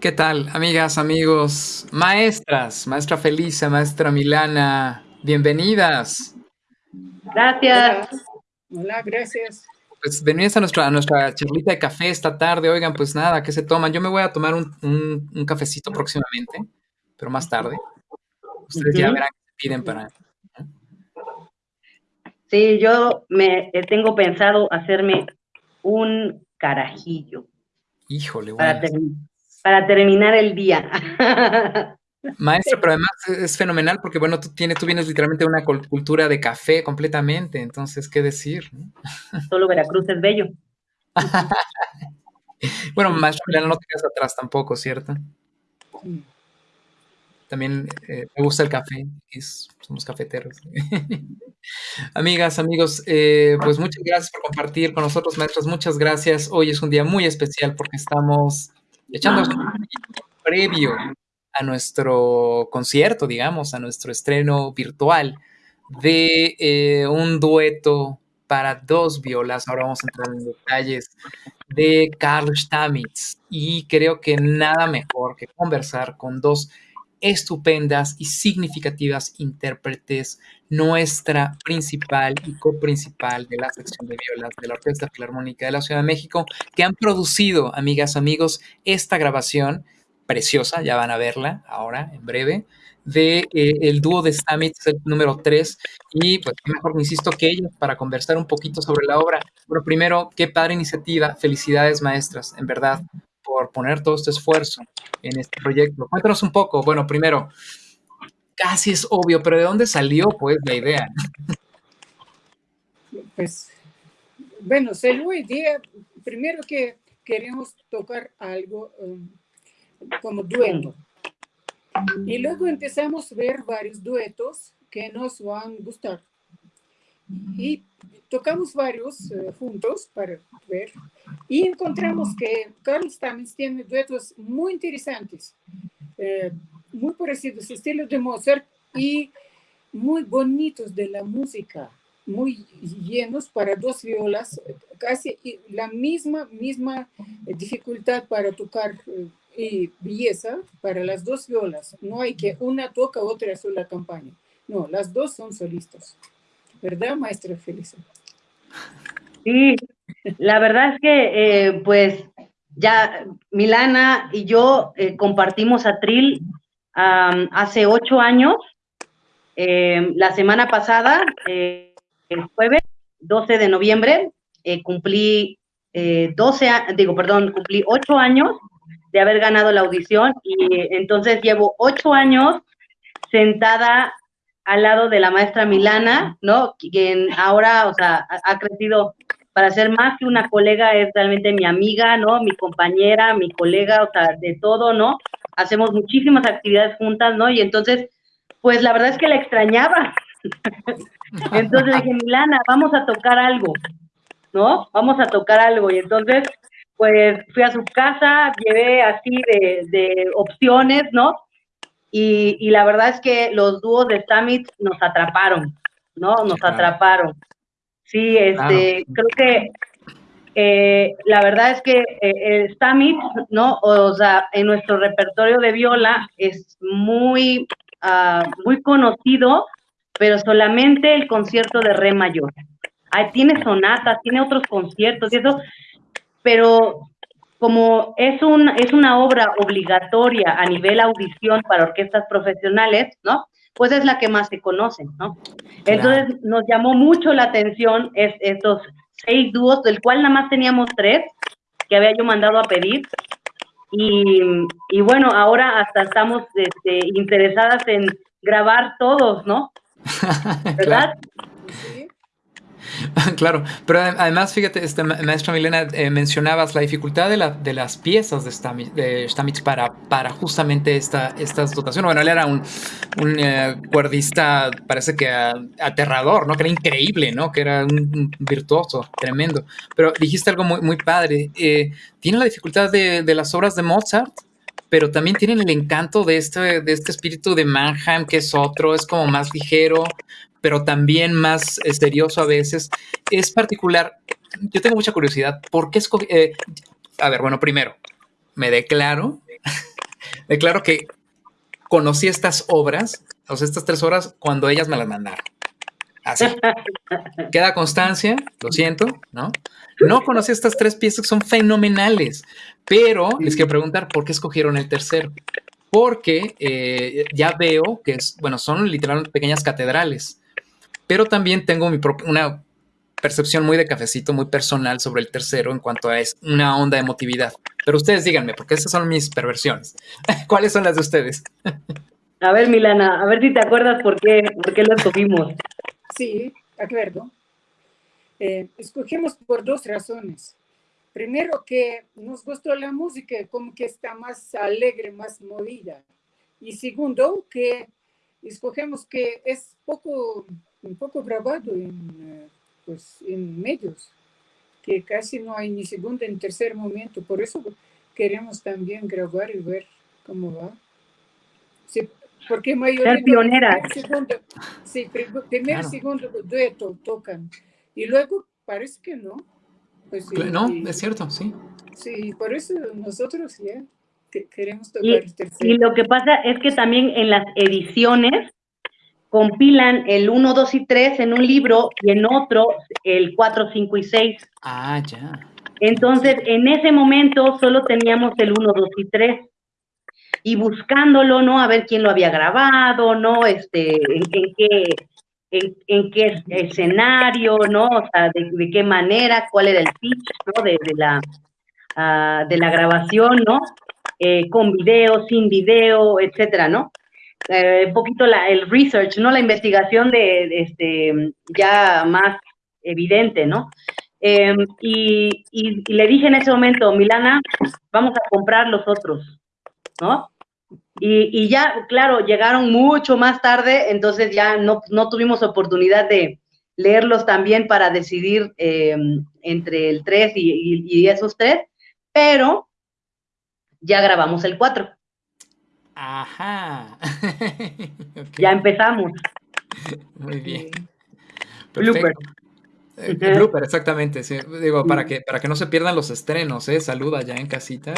¿Qué tal, amigas, amigos, maestras, maestra Felisa, maestra Milana, bienvenidas. Gracias. Hola, gracias. Pues bienvenidas a nuestra, a nuestra charlita de café esta tarde. Oigan, pues nada, ¿qué se toman? Yo me voy a tomar un, un, cafecito próximamente, pero más tarde. Ustedes ya verán qué piden para... Sí, yo me eh, tengo pensado hacerme un carajillo. Híjole, bueno para terminar el día. Maestro, pero además es fenomenal porque, bueno, tú, tienes, tú vienes literalmente de una cultura de café completamente, entonces, ¿qué decir? Solo Veracruz es bello. bueno, maestro, no te quedas atrás tampoco, ¿cierto? También eh, me gusta el café, somos cafeteros. Amigas, amigos, eh, pues muchas gracias por compartir con nosotros, maestros, muchas gracias. Hoy es un día muy especial porque estamos echando previo a nuestro concierto, digamos, a nuestro estreno virtual de eh, un dueto para dos violas. Ahora vamos a entrar en detalles de Karl Stamitz y creo que nada mejor que conversar con dos estupendas y significativas intérpretes, nuestra principal y coprincipal de la sección de violas de la Orquesta Filarmónica de la Ciudad de México, que han producido, amigas, amigos, esta grabación preciosa, ya van a verla ahora, en breve, de eh, el dúo de Stamitz, el número 3, y pues mejor, insisto, que ellos para conversar un poquito sobre la obra. Bueno, primero, qué padre iniciativa, felicidades maestras, en verdad, por poner todo este esfuerzo en este proyecto. Cuéntanos un poco, bueno, primero, casi es obvio, pero ¿de dónde salió pues la idea? Pues, bueno, salió idea, primero que queremos tocar algo um, como dueto. Y luego empezamos a ver varios duetos que nos van a gustar. Y tocamos varios eh, juntos para ver y encontramos que Carl Stamets tiene duetos muy interesantes, eh, muy parecidos, estilo de Mozart y muy bonitos de la música, muy llenos para dos violas, casi la misma, misma dificultad para tocar eh, y belleza para las dos violas. No hay que una toca, otra sola campaña. No, las dos son solistas. ¿Verdad, maestra Felisa? Sí, la verdad es que, eh, pues, ya Milana y yo eh, compartimos atril hace ocho años. Em, la semana pasada, eh, el jueves 12 de noviembre, cumplí 12, digo, perdón, cumplí ocho años de haber ganado la audición y entonces llevo ocho años sentada al lado de la maestra Milana, ¿no? Quien ahora, o sea, ha crecido para ser más que una colega, es realmente mi amiga, ¿no? Mi compañera, mi colega, o sea, de todo, ¿no? Hacemos muchísimas actividades juntas, ¿no? Y entonces, pues la verdad es que la extrañaba. entonces dije, Milana, vamos a tocar algo, ¿no? Vamos a tocar algo. Y entonces, pues fui a su casa, llevé así de, de opciones, ¿no? Y, la verdad es que los dúos de Stamit nos atraparon, ¿no? Nos atraparon. Sí, este, creo que eh, la verdad es que eh, Stamit, ¿no? O sea, en nuestro repertorio de viola es muy, ah, muy conocido, pero solamente el concierto de re mayor. Ahí tiene sonatas, tiene otros conciertos y eso, pero como es, un, es una obra obligatoria a nivel audición para orquestas profesionales, ¿no? Pues es la que más se conoce, ¿no? Entonces nos llamó mucho la atención estos seis dúos, del cual nada más teníamos tres que había yo mandado a pedir. Y, bueno, ahora hasta estamos este, interesadas en grabar todos, ¿no? ¿Verdad? claro, pero además, fíjate, este, maestra Milena, eh, mencionabas la dificultad de, la, de las piezas de Stamitz, para, justamente esta, estas dotaciones. Bueno, él era un, un eh, cuerdista, parece que aterrador, ¿no? Que era increíble, ¿no? Que era un, virtuoso, tremendo. Pero dijiste algo muy, padre. Eh, tiene la dificultad de, de las obras de Mozart, pero también tienen el encanto de este, de este espíritu de Mannheim, que es otro, es como más ligero, pero también más misterioso a veces. Es particular, yo tengo mucha curiosidad, ¿por qué escogí? Eh, a ver, bueno, primero, me declaro declaro que conocí estas obras, o sea, estas tres horas, cuando ellas me las mandaron. Así. Queda constancia, lo siento, ¿no? No conocí estas tres piezas que son fenomenales, pero les quiero preguntar por qué escogieron el tercero. Porque eh, ya veo que es, bueno, son literalmente pequeñas catedrales, pero también tengo mi propia, una percepción muy de cafecito, muy personal sobre el tercero en cuanto a es una onda de emotividad. Pero ustedes díganme, porque esas son mis perversiones. ¿Cuáles son las de ustedes? A ver, Milana, a ver si te acuerdas por qué, por qué lo escogimos. Sí, acuerdo. Eh, escogimos por dos razones. Primero, que nos gustó la música, como que está más alegre, más movida. Y segundo, que escogemos que es poco, un poco grabado en, eh, pues, en medios, que casi no hay ni segundo ni tercer momento. Por eso queremos también grabar y ver cómo va. Sí, porque mayoría... pionera. Segundo, sí, primer y segundo dueto tocan. Y luego parece que no. Pues, no, es cierto, sí. Sí, por eso nosotros ya queremos tocar el tercero. Y lo que pasa es que también en las ediciones compilan el 1, 2 y 3 en un libro y en otro el 4, 5 y 6. Ah, ya. Entonces, en ese momento solo teníamos el 1, 2 y 3. Y buscándolo, ¿no? A ver quién lo había grabado, ¿no? Este, en, qué, en, qué escenario, ¿no? O sea, de, qué manera, cuál era el pitch, ¿no? De, la, ah, de la grabación, ¿no? Eh, con video, sin video, etcétera, ¿no? Eh, un poquito el research, ¿no? La investigación de, este, ya más evidente, ¿no? Em, y, le dije en ese momento, Milana, vamos a comprar los otros, ¿no? Y, ya, claro, llegaron mucho más tarde, entonces ya no, no tuvimos oportunidad de leerlos también para decidir em, entre el 3 y, y, esos tres, pero ya grabamos el 4. Ajá. Ya empezamos. Muy bien. Blooper. Eh, blooper, exactamente. Digo, para que, para que no se pierdan los estrenos, ¿eh? Saluda ya en casita,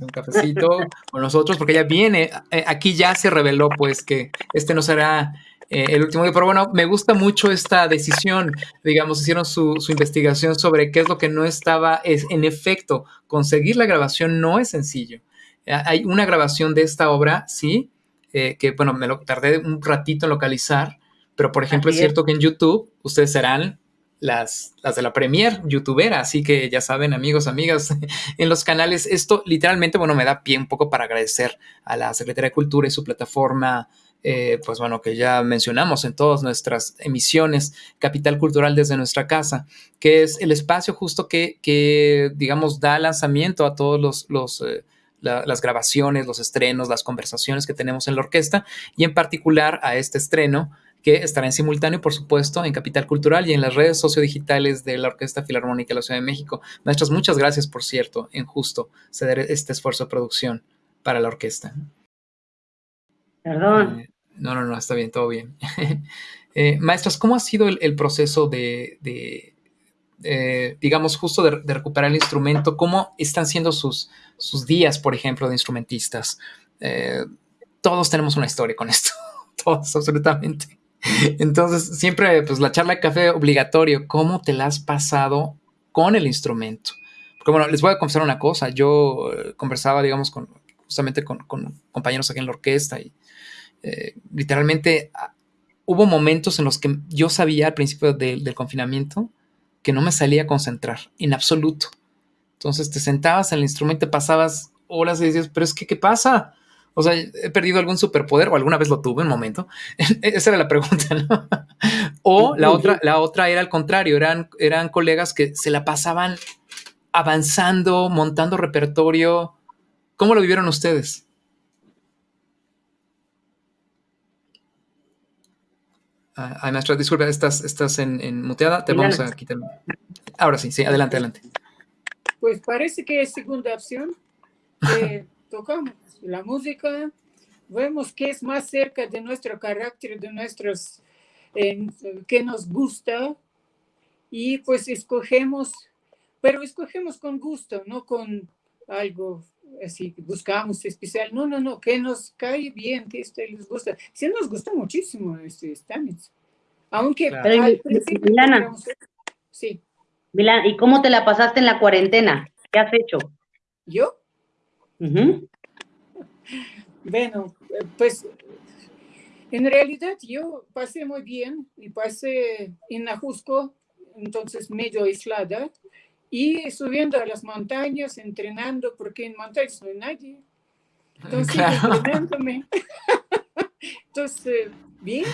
un cafecito con nosotros, porque ya viene, eh, aquí ya se reveló pues que este no será eh, el último día, pero bueno, me gusta mucho esta decisión, digamos, hicieron su, su, investigación sobre qué es lo que no estaba, es, en efecto, conseguir la grabación no es sencillo. Eh, hay una grabación de esta obra, sí, eh, que bueno, me lo tardé un ratito en localizar, pero por ejemplo es cierto que en YouTube ustedes serán las, las de la premier youtubera, así que ya saben amigos, amigas, en los canales, esto literalmente, bueno, me da pie un poco para agradecer a la Secretaría de Cultura y su plataforma, eh, pues bueno, que ya mencionamos en todas nuestras emisiones, Capital Cultural desde nuestra casa, que es el espacio justo que, que digamos, da lanzamiento a todos los... los las grabaciones, los estrenos, las conversaciones que tenemos en la orquesta y en particular a este estreno que estará en simultáneo, por supuesto, en Capital Cultural y en las redes sociodigitales de la Orquesta Filarmónica de la Ciudad de México. Maestros, muchas gracias, por cierto, en justo ceder este esfuerzo de producción para la orquesta. Perdón. Eh, no, no, no, está bien, todo bien. eh, maestras, ¿cómo ha sido el, proceso de, eh, digamos, justo de, recuperar el instrumento, ¿cómo están siendo sus, sus días, por ejemplo, de instrumentistas? Eh, todos tenemos una historia con esto, todos, absolutamente. Entonces, siempre, pues, la charla de café obligatorio, ¿cómo te la has pasado con el instrumento? Porque, bueno, les voy a confesar una cosa, yo eh, conversaba, digamos, justamente con, compañeros aquí en la orquesta y literalmente ah, hubo momentos en los que yo sabía al principio del confinamiento que no me salía a concentrar en absoluto. Entonces te sentabas en el instrumento, pasabas horas y decías, pero es que, ¿qué pasa? O sea, he perdido algún superpoder o alguna vez lo tuve un momento. Esa era la pregunta, ¿no? o la otra, la otra era al contrario, eran, eran colegas que se la pasaban avanzando, montando repertorio. ¿Cómo lo vivieron ustedes? Ay, maestra, disculpa, estás, estás en, muteada. Te vamos a quitar. Ahora sí, sí, adelante, adelante. Pues parece que es segunda opción. tocamos la música, vemos que es más cerca de nuestro carácter, de nuestros, que nos gusta, y pues escogemos, pero escogemos con gusto, no con algo así buscamos especial. No, no, no, que nos cae bien, que este les gusta. Sí nos gusta muchísimo este Stamets. Aunque al principio Milana, sí. Milana, ¿y cómo te la pasaste en la cuarentena? ¿Qué has hecho? ¿Yo? Bueno, pues en realidad yo pasé muy bien y pasé en Ajusco, entonces medio aislada, y subiendo a las montañas, entrenando, porque en montañas no hay nadie. Entonces, entrenándome. Entonces, bien,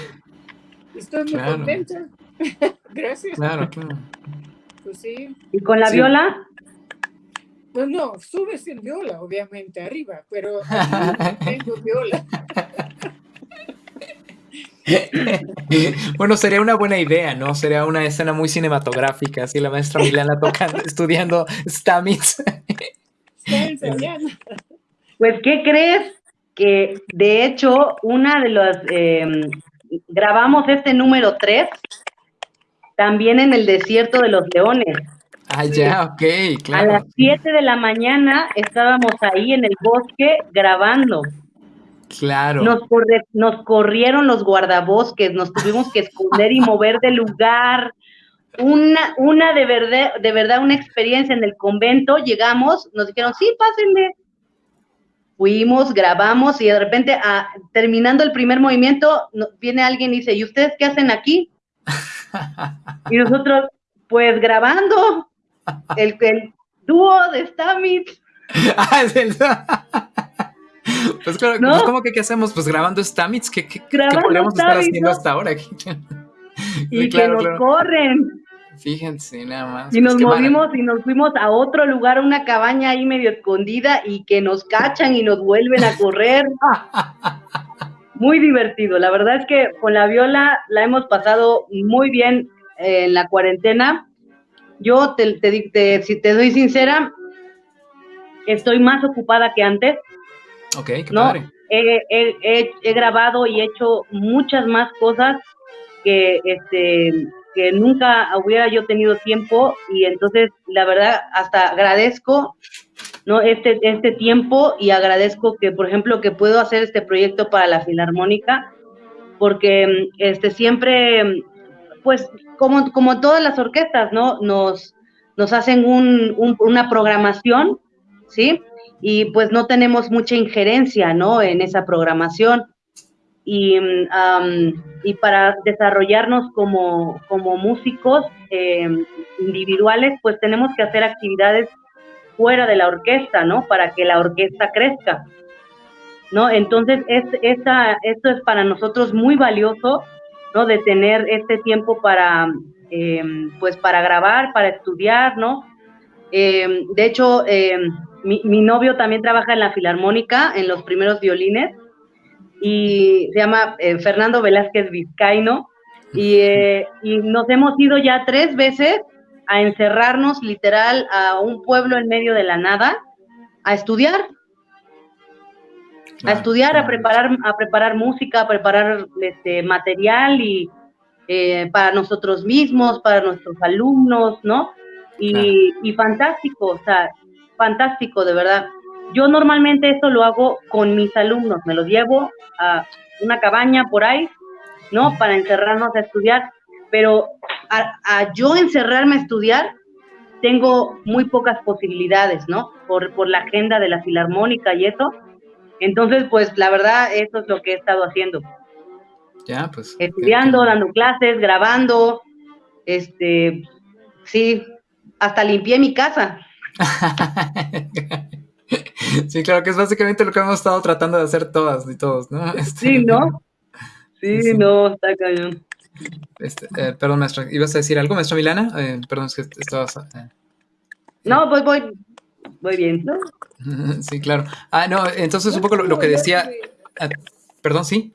estoy muy contenta. Gracias. Claro, claro. Pues sí. ¿Y con la viola? Pues no, subes en viola, obviamente, arriba, pero tengo viola. bueno, sería una buena idea, ¿no? Sería una escena muy cinematográfica, así la maestra Milana tocando, estudiando Stamets. pues, ¿qué crees? Que de hecho, una de las. Em, grabamos este número 3 también en el desierto de los leones. Ah, ya, ok, claro. A las 7 de la mañana estábamos ahí en el bosque grabando. Claro. Nos, nos corrieron los guardabosques, nos tuvimos que esconder y mover de lugar. Una, una de verdad, de verdad, una experiencia en el convento. Llegamos, nos dijeron, sí, pásenle. Fuimos, grabamos y de repente, ah, terminando el primer movimiento, viene alguien y dice, ¿y ustedes qué hacen aquí? y nosotros, pues grabando el, el dúo de Stamits. Pues claro, pues, ¿cómo que qué hacemos? Pues grabando Stamits, ¿qué, qué, podríamos estar haciendo hasta ahora? y que nos corren. Fíjense, nada más. Y pues, nos movimos y nos fuimos a otro lugar, una cabaña ahí medio escondida, y que nos cachan y nos vuelven a correr. muy divertido. La verdad es que con la viola la hemos pasado muy bien en la cuarentena. Yo, te, te, si te doy sincera, estoy más ocupada que antes. Ok, qué padre. He, grabado y hecho muchas más cosas que, este, que nunca hubiera yo tenido tiempo y entonces la verdad hasta agradezco ¿no? este, este tiempo y agradezco que, por ejemplo, que puedo hacer este proyecto para la Filarmónica porque este, siempre, pues como, como todas las orquestas, ¿no? Nos, nos hacen un, una programación, ¿sí? Y pues no tenemos mucha injerencia, ¿no? En esa programación. Y, y para desarrollarnos como, como músicos em, individuales, pues tenemos que hacer actividades fuera de la orquesta, ¿no? Para que la orquesta crezca, ¿no? Entonces, es, esta, esto es para nosotros muy valioso, ¿no? De tener este tiempo para, em, pues, para grabar, para estudiar, ¿no? Em, de hecho, mi, novio también trabaja en la Filarmónica, en los primeros violines, y se llama eh, Fernando Velázquez Vizcaino, eh, y, nos hemos ido ya tres veces a encerrarnos literal a un pueblo en medio de la nada, a estudiar, a estudiar, a preparar, a preparar música, a preparar este material y eh, para nosotros mismos, para nuestros alumnos, ¿no? Y, y fantástico, o sea, fantástico, de verdad. Yo normalmente esto lo hago con mis alumnos, me los llevo a una cabaña por ahí, ¿no? Para encerrarnos a estudiar, pero a, yo encerrarme a estudiar tengo muy pocas posibilidades, ¿no? Por, por la agenda de la filarmónica y eso. Entonces, pues la verdad, eso es lo que he estado haciendo. Ya, pues. Estudiando, dando clases, grabando, este, sí, hasta limpié mi casa. Sí, claro que es básicamente lo que hemos estado tratando de hacer todas y todos, ¿no? Este, sí, ¿no? Sí, no, está cañón. Este, eh, perdón, maestro, ¿ibas a decir algo, maestro Milana? Eh, perdón, es que estabas... Eh, no, voy, voy, voy bien, ¿no? sí, claro. Ah, no, entonces un poco lo, que decía... Ah, perdón, sí.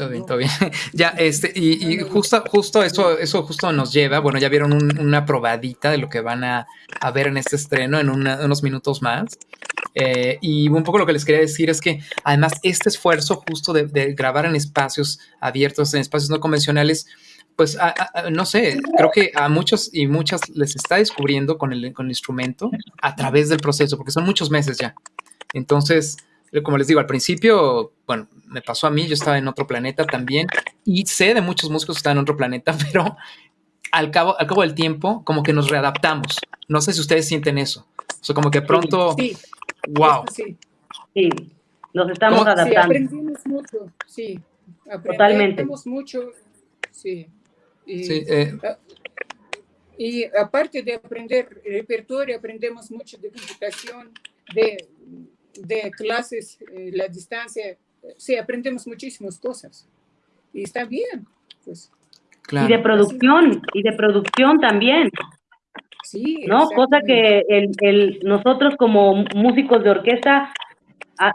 Todo bien, todo bien. ya, este, y, justo, justo eso, eso justo nos lleva, bueno, ya vieron una probadita de lo que van a, ver en este estreno en unos minutos más. Eh, y un poco lo que les quería decir es que además este esfuerzo justo de, grabar en espacios abiertos, en espacios no convencionales, pues, no sé, creo que a muchos y muchas les está descubriendo con el, con el instrumento a través del proceso, porque son muchos meses ya. Entonces, como les digo, al principio, bueno, me pasó a mí, yo estaba en otro planeta también, y sé de muchos músicos que están en otro planeta, pero al cabo, al cabo del tiempo, como que nos readaptamos. No sé si ustedes sienten eso. O sea, como que pronto, sí, wow. Sí, sí. nos estamos adaptando. Sí, aprendimos mucho, sí. Totalmente. mucho, sí. Y, sí eh. y aparte de aprender repertorio, aprendemos mucho de computación, de, de clases, eh, la distancia. Sí, aprendemos muchísimas cosas. Y está bien, pues. Y de producción, y de producción también. Sí, ¿no? Cosa que el, el, nosotros como músicos de orquesta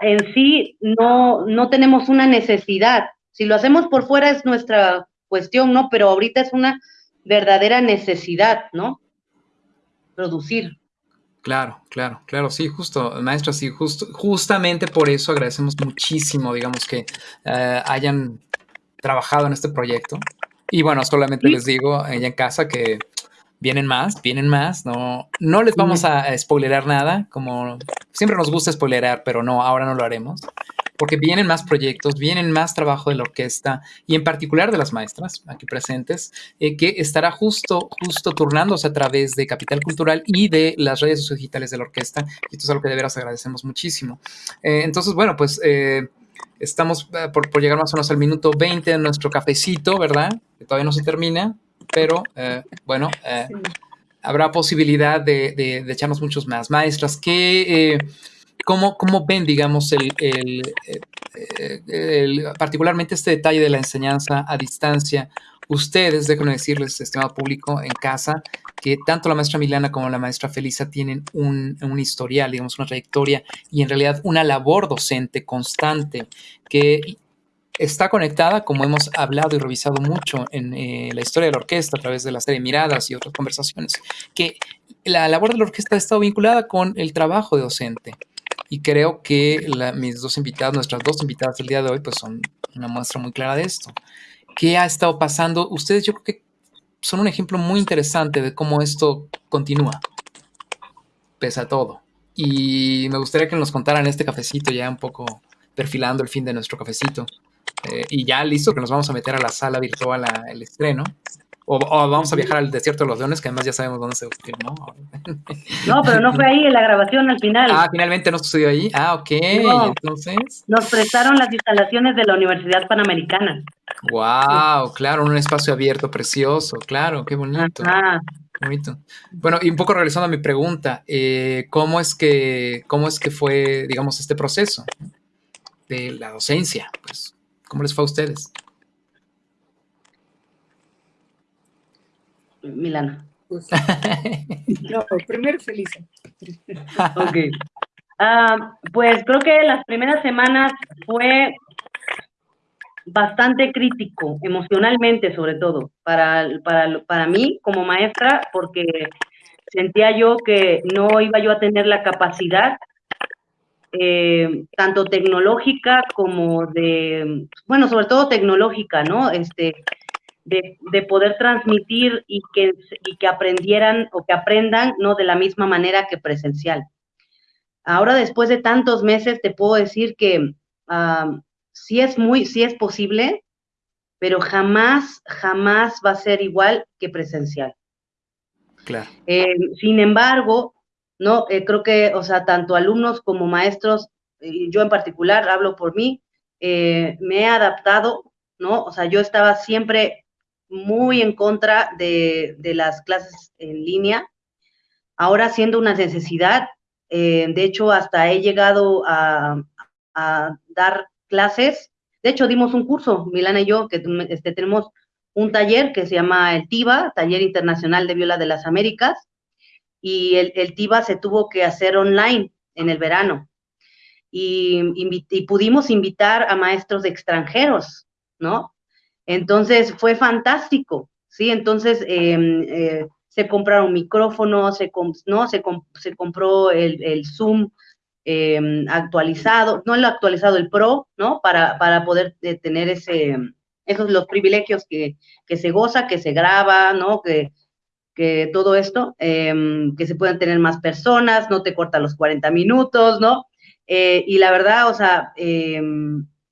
en sí no, no tenemos una necesidad. Si lo hacemos por fuera es nuestra cuestión, ¿no? Pero ahorita es una verdadera necesidad, ¿no? Producir. Claro, claro, claro, sí, justo, maestro, sí, justo, justamente por eso agradecemos muchísimo, digamos, que eh, hayan trabajado en este proyecto. Y bueno, solamente les digo allá en casa que vienen más, vienen más, no, no les vamos a, spoilerar nada, como siempre nos gusta spoilerar, pero no, ahora no lo haremos, porque vienen más proyectos, vienen más trabajo de la orquesta y en particular de las maestras aquí presentes, eh, que estará justo, justo turnándose a través de Capital Cultural y de las redes digitales de la orquesta, y esto es algo que de veras agradecemos muchísimo. Eh, entonces, bueno, pues... Eh, estamos por, por, llegar más o menos al minuto 20 de nuestro cafecito, ¿verdad? Que todavía no se termina pero eh, bueno, eh, habrá posibilidad de, de, echarnos muchos más. Maestras, ¿qué, eh, cómo, ven, digamos, el, el, particularmente este detalle de la enseñanza a distancia? Ustedes, déjenme decirles, estimado público, en casa, que tanto la maestra Milana como la maestra Felisa tienen un, un, historial, digamos, una trayectoria y en realidad una labor docente constante que está conectada, como hemos hablado y revisado mucho en eh, la historia de la orquesta a través de la serie Miradas y otras conversaciones, que la labor de la orquesta ha estado vinculada con el trabajo de docente. Y creo que mis dos invitadas, nuestras dos invitadas del día de hoy, pues son una muestra muy clara de esto. ¿Qué ha estado pasando? Ustedes yo creo que son un ejemplo muy interesante de cómo esto continúa, pese a todo. Y me gustaría que nos contaran este cafecito ya un poco perfilando el fin de nuestro cafecito. Eh, y ya listo, que nos vamos a meter a la sala virtual al estreno. O, vamos a viajar al desierto de los leones, que además ya sabemos dónde se filmó. No, pero no fue ahí en la grabación al final. Ah, finalmente no sucedió ahí. Ah, ok. Entonces. Nos prestaron las instalaciones de la Universidad Panamericana. Wow, claro, un espacio abierto, precioso, claro, qué bonito. Bonito. Bueno, y un poco regresando a mi pregunta, eh, ¿cómo es que, cómo es que fue, digamos, este proceso de la docencia? Pues, ¿Cómo les fue a ustedes? Milana. Pues, no, primero feliz. ok. Ah, pues creo que las primeras semanas fue bastante crítico, emocionalmente sobre todo, para, para, para mí como maestra, porque sentía yo que no iba yo a tener la capacidad eh, tanto tecnológica como de, bueno, sobre todo tecnológica, ¿no? Este, de, de, poder transmitir y que, y que aprendieran o que aprendan, ¿no? De la misma manera que presencial. Ahora, después de tantos meses, te puedo decir que sí es muy, sí es posible, pero jamás, jamás va a ser igual que presencial. Claro. Eh, sin embargo, ¿no? Eh, creo que, o sea, tanto alumnos como maestros, y yo en particular hablo por mí, eh, me he adaptado, ¿no? O sea, yo estaba siempre muy en contra de, las clases en línea, ahora siendo una necesidad, eh, de hecho, hasta he llegado a, dar clases, de hecho, dimos un curso, Milana y yo, que este, tenemos un taller que se llama el TIVA, Taller Internacional de Viola de las Américas, y el, el TIVA se tuvo que hacer online en el verano. Y, pudimos invitar a maestros extranjeros, ¿no? Entonces fue fantástico, ¿sí? Entonces em, eh, se compraron micrófonos, se, ¿no? se, se compró el, Zoom em, actualizado, no el actualizado, el Pro, ¿no? Para, para poder eh, tener ese, Esos los privilegios que, que se goza, que se graba, ¿no? Que, que todo esto, em, que se puedan tener más personas, no te corta los 40 minutos, ¿no? Eh, y la verdad, o sea,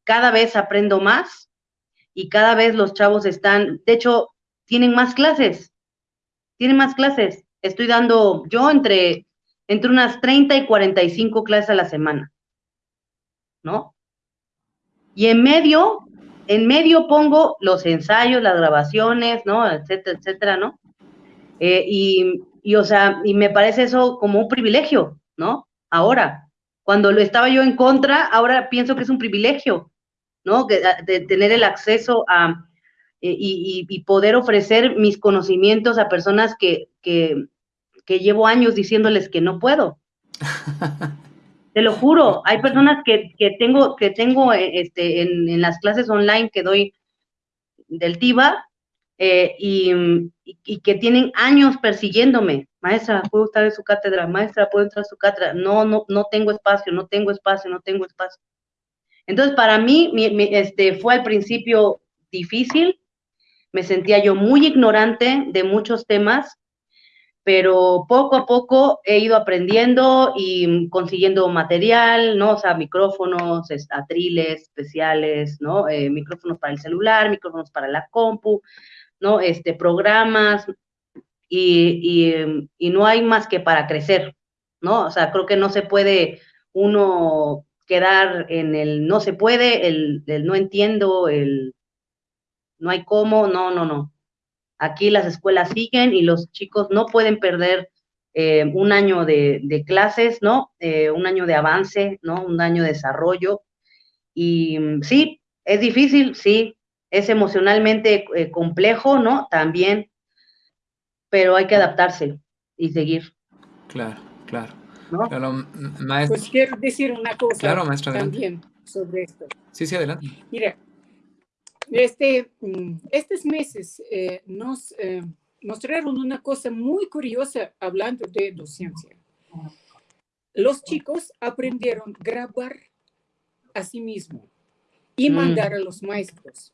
cada vez aprendo más y cada vez los chavos están, de hecho, tienen más clases, tienen más clases. Estoy dando, yo entre, entre unas 30 y 45 clases a la semana, ¿no? Y en medio, en medio pongo los ensayos, las grabaciones, ¿no? Etcétera, etcétera, ¿no? Eh, y, y, o sea, y me parece eso como un privilegio, ¿no? Ahora, cuando lo estaba yo en contra, ahora pienso que es un privilegio, ¿no? De, tener el acceso a eh, y, poder ofrecer mis conocimientos a personas que, que, que llevo años diciéndoles que no puedo. Te lo juro, hay personas que, que tengo, que tengo eh, este, en, en, las clases online que doy del TIVA eh, y, y, que tienen años persiguiéndome. Maestra, ¿puedo estar en su cátedra? Maestra, ¿puedo entrar a su cátedra? No, no, no tengo espacio, no tengo espacio, no tengo espacio. Entonces, para mí, este, fue al principio difícil, me sentía yo muy ignorante de muchos temas, pero poco a poco he ido aprendiendo y consiguiendo material, ¿no? O sea, micrófonos, atriles especiales, ¿no? Eh, micrófonos para el celular, micrófonos para la compu, ¿no? Este, programas, y, y, y no hay más que para crecer, ¿no? O sea, creo que no se puede uno quedar en el no se puede, el, el, no entiendo, el no hay cómo, no, no, no. Aquí las escuelas siguen y los chicos no pueden perder eh, un año de, clases, ¿no? Eh, un año de avance, ¿no? Un año de desarrollo. Y mm, sí, es difícil, sí, es emocionalmente eh, complejo, ¿no? También, pero hay que adaptarse y seguir. Claro, claro. ¿No? Claro, maestra. Pues quiero decir una cosa claro, maestra, también sobre esto. Sí, sí, adelante. Mira, este, mm, estos meses eh, nos eh, mostraron una cosa muy curiosa hablando de docencia. Los chicos aprendieron a grabar a sí mismos y mm. mandar a los maestros.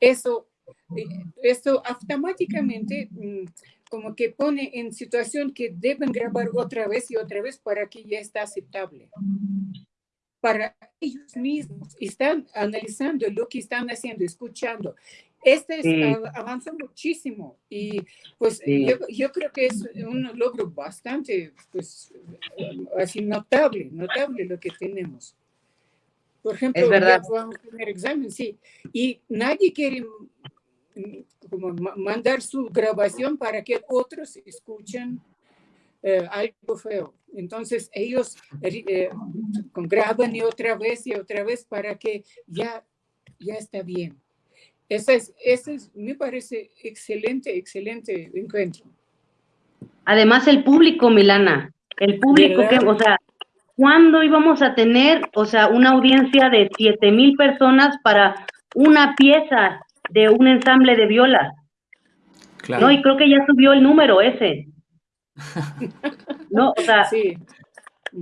Eso, eh, eso automáticamente mm, como que pone en situación que deben grabar otra vez y otra vez para que ya está aceptable. Para ellos mismos están analizando lo que están haciendo, escuchando. Este sí. avanza muchísimo y pues sí. yo, yo, creo que es un logro bastante, pues, así notable, notable lo que tenemos. Por ejemplo, es verdad. vamos a tener examen, sí, y nadie quiere como mandar su grabación para que otros escuchen eh, algo feo. Entonces ellos eh, graban y otra vez y otra vez para que ya, ya está bien. Ese es, ese es, me parece excelente, excelente encuentro. Además el público, Milana, el público que, o sea, ¿cuándo íbamos a tener, o sea, una audiencia de 7 mil personas para una pieza de un ensamble de violas. Claro. No, y creo que ya subió el número ese. no, o sea, sí.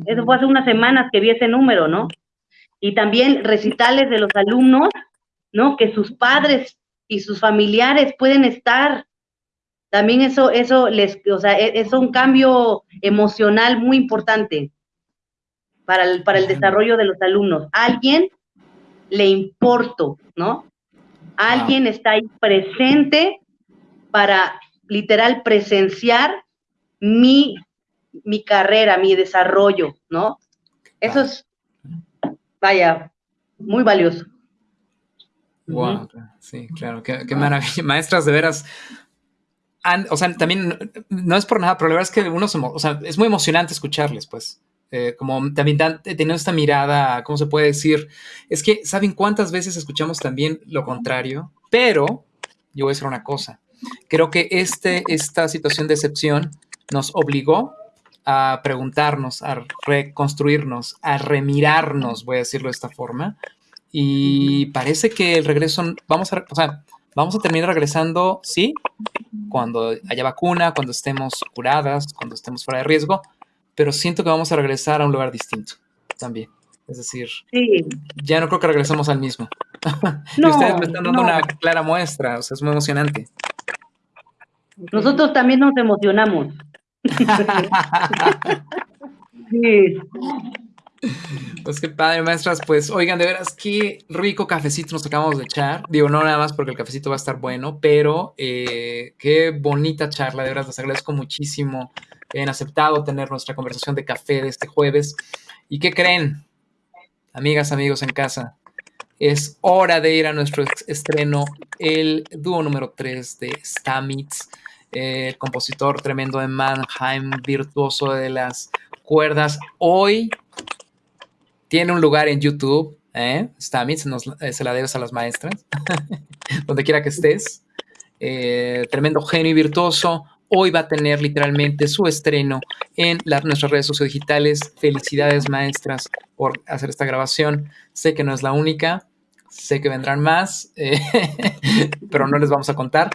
eso fue hace unas semanas que vi ese número, ¿no? Y también recitales de los alumnos, ¿no? Que sus padres y sus familiares pueden estar. También eso, eso les, o sea, e, es un cambio emocional muy importante para el, para el desarrollo de los alumnos. alguien le importo, ¿no? Alguien wow. está ahí presente para literal presenciar mi, mi carrera, mi desarrollo, ¿no? Eso es, vaya, muy valioso. Wow, sí, claro, qué, qué, maravilla. Maestras, de veras, o sea, también no es por nada, pero la verdad es que uno se, o sea, es muy emocionante escucharles, pues. Eh, como también dan, esta mirada, ¿cómo se puede decir? Es que, ¿saben cuántas veces escuchamos también lo contrario? Pero, yo voy a decir una cosa, creo que este, esta situación de excepción nos obligó a preguntarnos, a reconstruirnos, a remirarnos, voy a decirlo de esta forma, y parece que el regreso, vamos a, o sea, vamos a terminar regresando, sí, cuando haya vacuna, cuando estemos curadas, cuando estemos fuera de riesgo, pero siento que vamos a regresar a un lugar distinto también. Es decir, sí. ya no creo que regresemos al mismo. y ustedes me están dando una clara muestra, o sea, es muy emocionante. Nosotros también nos emocionamos. sí. Pues qué padre, maestras. Pues oigan, de veras, qué rico cafecito nos acabamos de echar. Digo, no nada más porque el cafecito va a estar bueno, pero eh, qué bonita charla. De veras, les agradezco muchísimo que hayan aceptado tener nuestra conversación de café de este jueves. ¿Y qué creen, amigas, amigos en casa? Es hora de ir a nuestro estreno, el dúo número 3 de Stamitz, el compositor tremendo de Mannheim, virtuoso de las cuerdas. Hoy tiene un lugar en YouTube, ¿eh? Eh, se la debes a las maestras, donde quiera que estés. Eh, tremendo genio y virtuoso. Hoy va a tener literalmente su estreno en nuestras redes sociodigitales. Felicidades, maestras, por hacer esta grabación. Sé que no es la única. Sé que vendrán más, eh, pero no les vamos a contar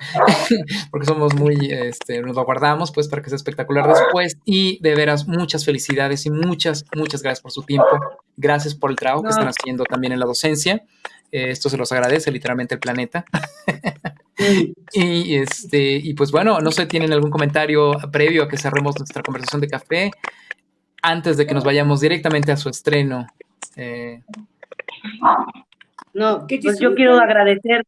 porque somos muy, este, nos lo guardamos pues para que sea espectacular después y de veras muchas felicidades y muchas, muchas gracias por su tiempo. Gracias por el trabajo que están haciendo también en la docencia. Eh, esto se los agradece literalmente el planeta. y, este, y pues bueno, no sé, ¿tienen algún comentario previo a que cerremos nuestra conversación de café? Antes de que nos vayamos directamente a su estreno. Eh, no, pues yo quiero agradecer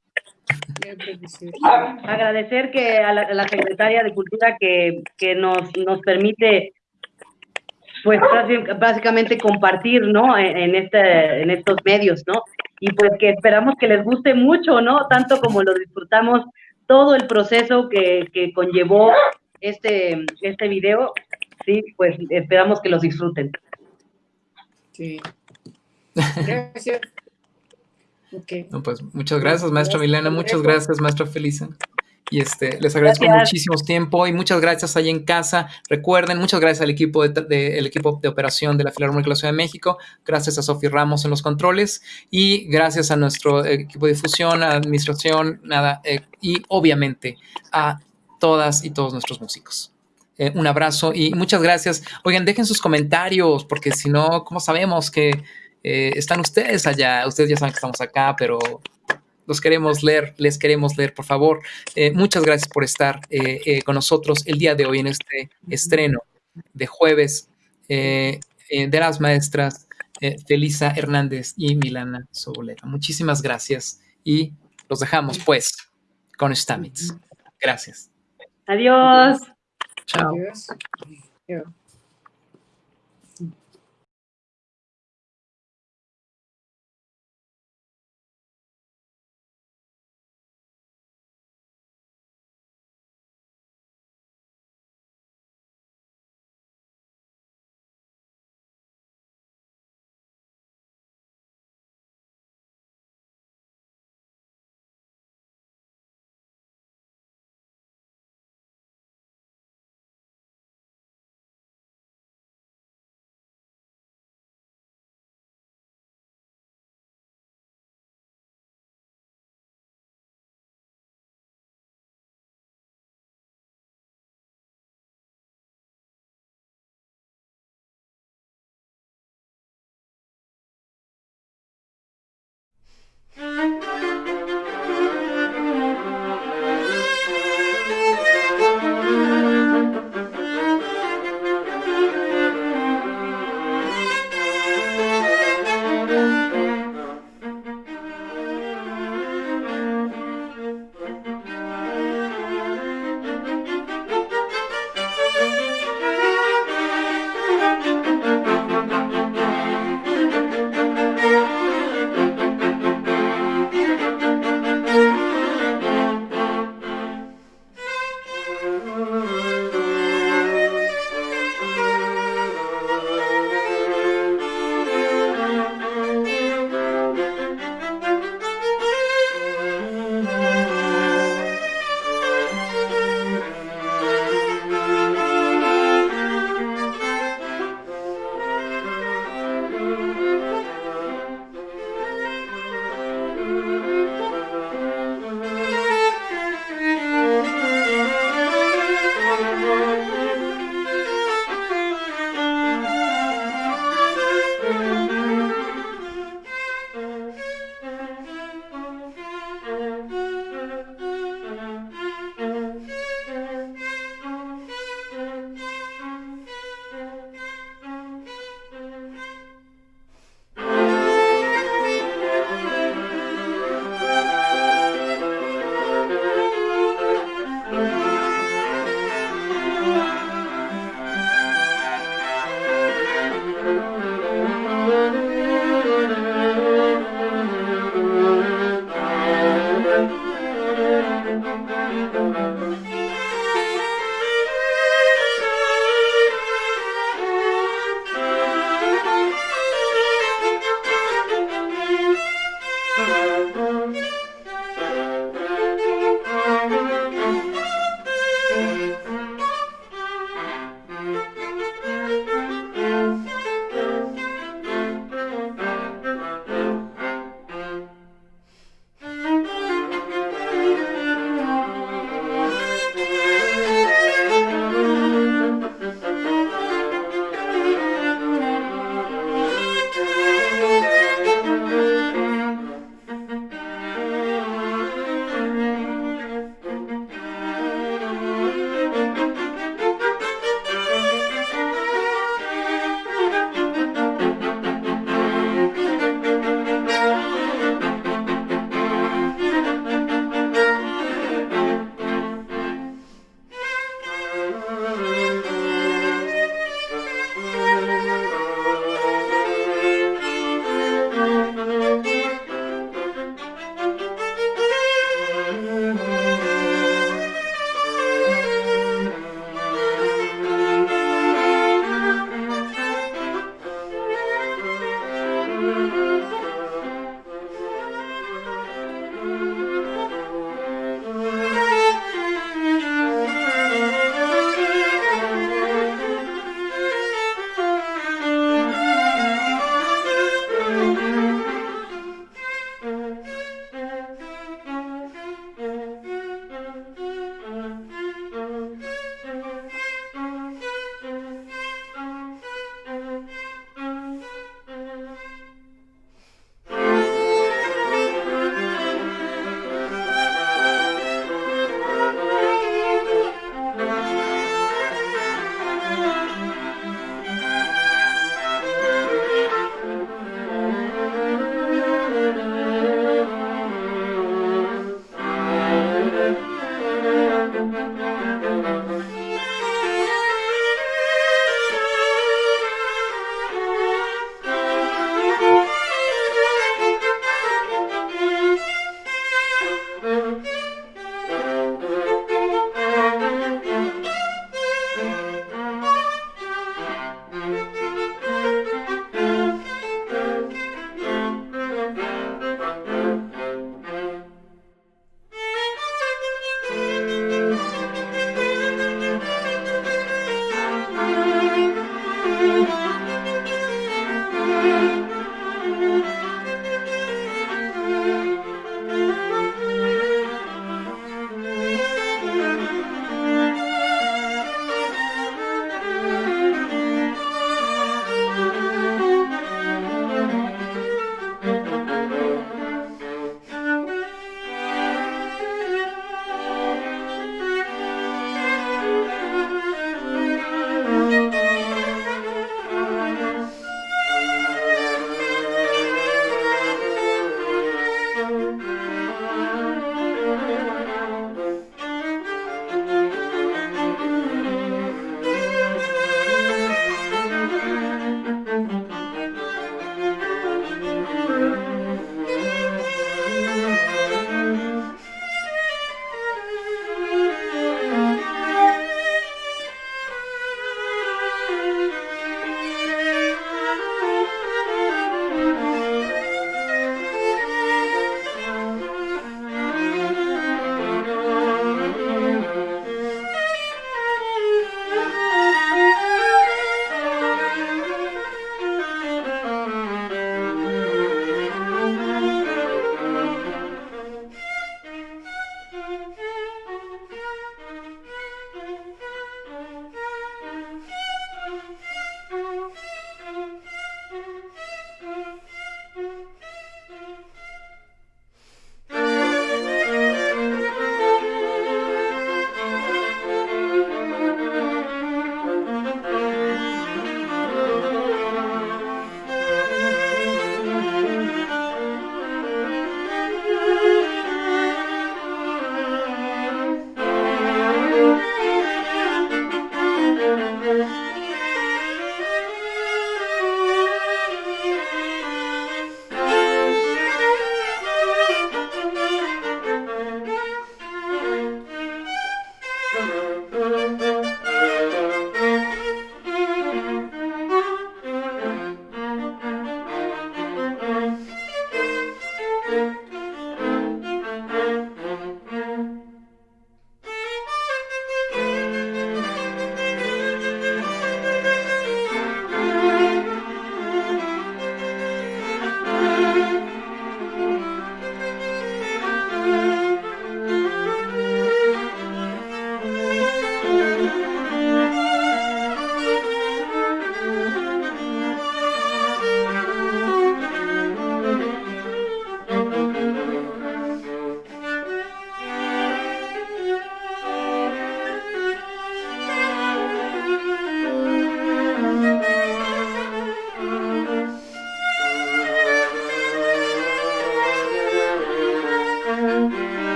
agradecer que a la, secretaria de Cultura que, nos, nos permite pues básicamente compartir, ¿no? En, este, en estos medios, ¿no? Y pues que esperamos que les guste mucho, ¿no? Tanto como lo disfrutamos todo el proceso que, que conllevó este, este video, sí, pues esperamos que los disfruten. Sí. Gracias. Pues muchas gracias, maestra Milena, muchas gracias, maestra Felisa. Y este, les agradezco muchísimo tiempo y muchas gracias ahí en casa. Recuerden, muchas gracias al equipo de, equipo de operación de la Filarmónica de la Ciudad de México, gracias a Sofía Ramos en los controles y gracias a nuestro equipo de difusión, administración, nada, eh, y obviamente a todas y todos nuestros músicos. Eh, un abrazo y muchas gracias. Oigan, dejen sus comentarios, porque si no, ¿cómo sabemos que eh, están ustedes allá. Ustedes ya saben que estamos acá, pero los queremos leer, les queremos leer, por favor. Eh, muchas gracias por estar eh, con nosotros el día de hoy en este estreno de jueves de las maestras Felisa Hernández y Milana Sobolera. Muchísimas gracias y los dejamos pues con Stamitz. Gracias. Adiós. Chao.